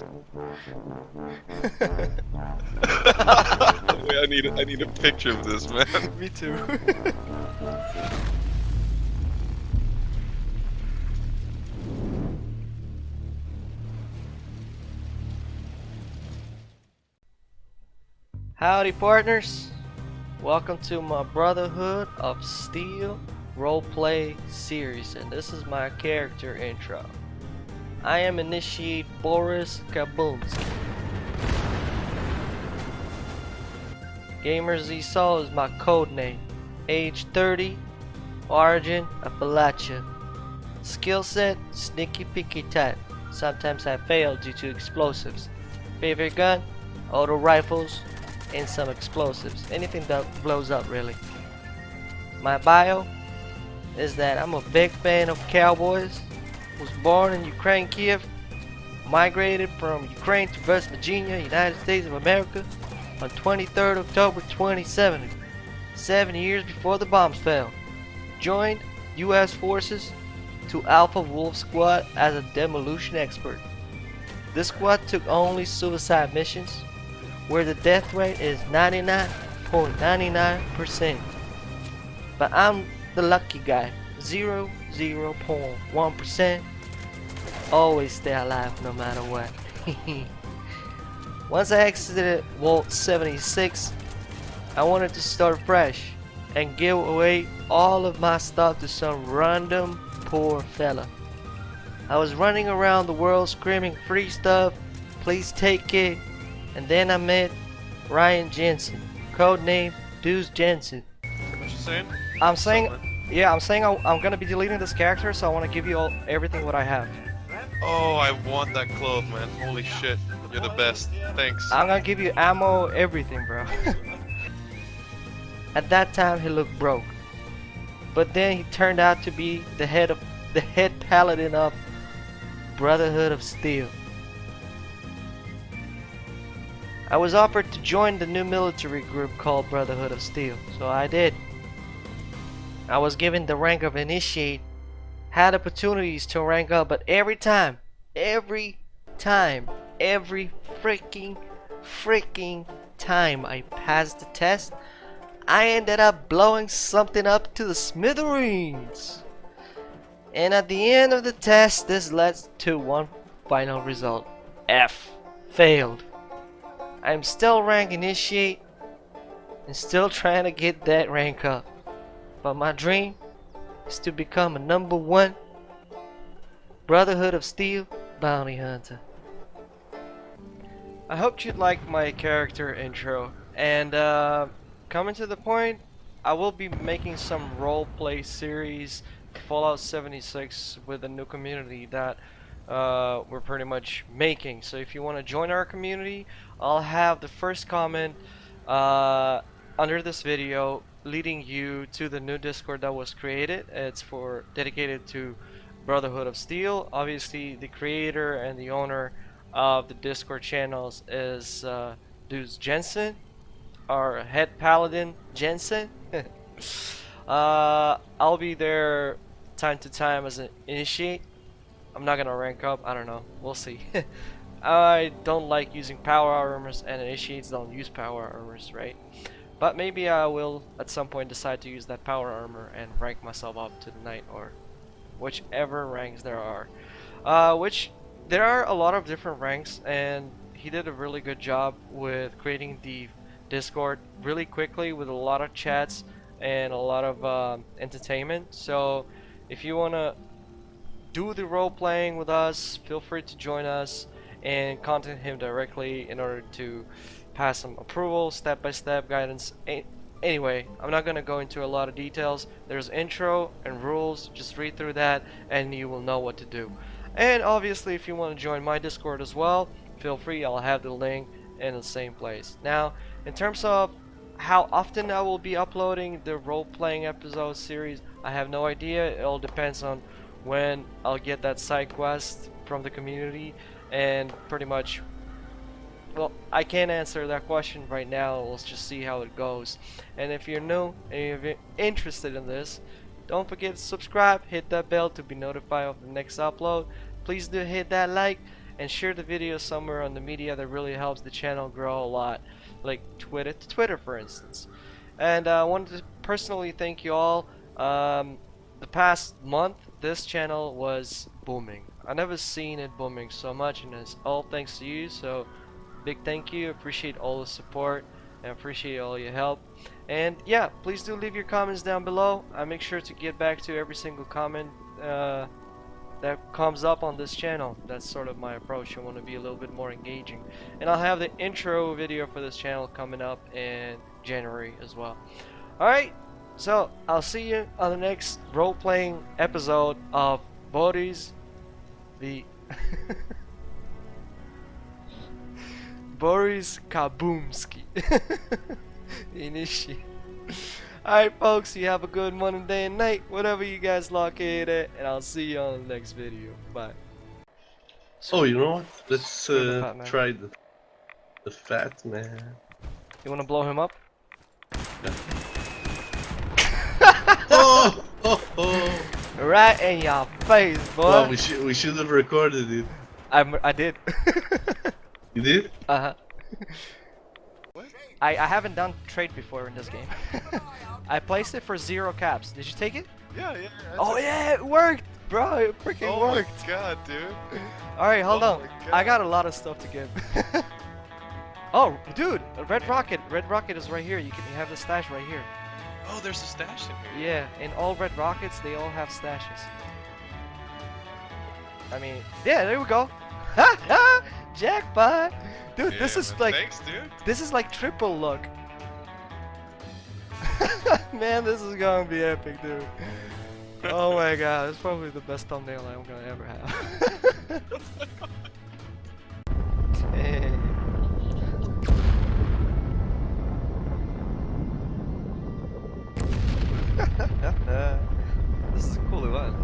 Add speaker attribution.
Speaker 1: Wait, I need I need a picture of this, man.
Speaker 2: Me too. Howdy, partners. Welcome to my Brotherhood of Steel roleplay series, and this is my character intro. I am Initiate Boris Kaboomski. Gamer Z Soul is my code name. Age 30. Origin Appalachia. Skill set Sneaky Picky type. Sometimes I fail due to explosives. Favorite gun Auto rifles and some explosives. Anything that blows up really. My bio is that I'm a big fan of cowboys. Was born in Ukraine, Kiev. Migrated from Ukraine to West Virginia, United States of America on 23rd October 2070, seven years before the bombs fell. Joined U.S. forces to Alpha Wolf Squad as a demolition expert. This squad took only suicide missions, where the death rate is 99.99%. But I'm the lucky guy, 0, 0.1%. Always stay alive no matter what. Once I exited Vault 76, I wanted to start fresh and give away all of my stuff to some random poor fella. I was running around the world screaming free stuff, please take it, and then I met Ryan Jensen, codename Deuce Jensen.
Speaker 1: What you saying?
Speaker 2: I'm saying, yeah, I'm saying I, I'm gonna be deleting this character, so I want to give you all everything what I have.
Speaker 1: Oh, I want that clothes, man. Holy shit. You're the best. Thanks.
Speaker 2: I'm gonna give you ammo, everything, bro. At that time, he looked broke, but then he turned out to be the head of the head paladin of Brotherhood of Steel. I was offered to join the new military group called Brotherhood of Steel, so I did. I was given the rank of Initiate, had opportunities to rank up, but every time, every time, every freaking, freaking time I passed the test, I ended up blowing something up to the smithereens. And at the end of the test, this led to one final result. F. Failed. I'm still rank initiate and still trying to get that rank up. But my dream is to become a number one Brotherhood of Steel bounty hunter. I hope you'd like my character intro and uh, coming to the point I will be making some roleplay series Fallout 76 with a new community that uh, we're pretty much making. So if you want to join our community, I'll have the first comment uh, under this video leading you to the new Discord that was created. It's for dedicated to Brotherhood of Steel. Obviously, the creator and the owner of the Discord channels is uh, Deuce Jensen, our head paladin Jensen. uh, I'll be there time to time as an initiate. I'm not gonna rank up. I don't know. We'll see. I don't like using power armors, and initiates don't use power armors, right? But maybe I will at some point decide to use that power armor and rank myself up to the knight or whichever ranks there are. Uh, which there are a lot of different ranks, and he did a really good job with creating the Discord really quickly with a lot of chats and a lot of um, entertainment. So if you wanna do the role playing with us, feel free to join us and contact him directly in order to pass some approval, step-by-step -step guidance. Anyway, I'm not gonna go into a lot of details. There's intro and rules, just read through that and you will know what to do. And obviously if you want to join my Discord as well, feel free, I'll have the link in the same place. Now, in terms of how often I will be uploading the role-playing episode series, I have no idea. It all depends on when I'll get that side quest from the community and pretty much well I can't answer that question right now let's just see how it goes and if you're new and you're interested in this don't forget to subscribe hit that bell to be notified of the next upload please do hit that like and share the video somewhere on the media that really helps the channel grow a lot, like Twitter Twitter, for instance. And uh, I wanted to personally thank you all. Um, the past month, this channel was booming. I never seen it booming so much, and it's all thanks to you. So, big thank you. Appreciate all the support and appreciate all your help. And yeah, please do leave your comments down below. I make sure to get back to every single comment uh, that comes up on this channel. That's sort of my approach. I want to be a little bit more engaging. And I'll have the intro video for this channel coming up in January as well. Alright, so I'll see you on the next role-playing episode of Bodies the Boris Kaboomski. Inishi. Alright folks, you have a good morning, day, and night, whatever you guys located at, and I'll see you on the next video. Bye.
Speaker 3: Oh, you know what? Let's
Speaker 2: the
Speaker 3: uh,
Speaker 2: man.
Speaker 3: try the the fat man.
Speaker 2: You wanna blow him up? Yeah.
Speaker 3: oh, oh, oh.
Speaker 2: Right in your face, boy.
Speaker 3: Well, we should we should have recorded it.
Speaker 2: I'm, I did.
Speaker 3: You did?
Speaker 2: uh-huh.
Speaker 1: What?
Speaker 2: I, I haven't done trade before in this game. I placed it for zero caps. Did you take it?
Speaker 1: Yeah, yeah. that's
Speaker 2: Oh yeah, it worked, bro. It freaking
Speaker 1: Oh
Speaker 2: worked.
Speaker 1: my god, dude.
Speaker 2: All right, hold
Speaker 1: Oh
Speaker 2: on. I got a lot of stuff to give. oh, dude, a red rocket. Red rocket is right here. You can you have the stash right here.
Speaker 1: Oh, there's a stash in here.
Speaker 2: Yeah, and all red rockets, they all have stashes. I mean, yeah, there we go. Jackpot! Dude, this is like
Speaker 1: Thanks, dude.
Speaker 2: this is like triple luck. Man, this is gonna be epic, dude. Oh my god, it's probably the best thumbnail I'm gonna ever have. This is a cool event.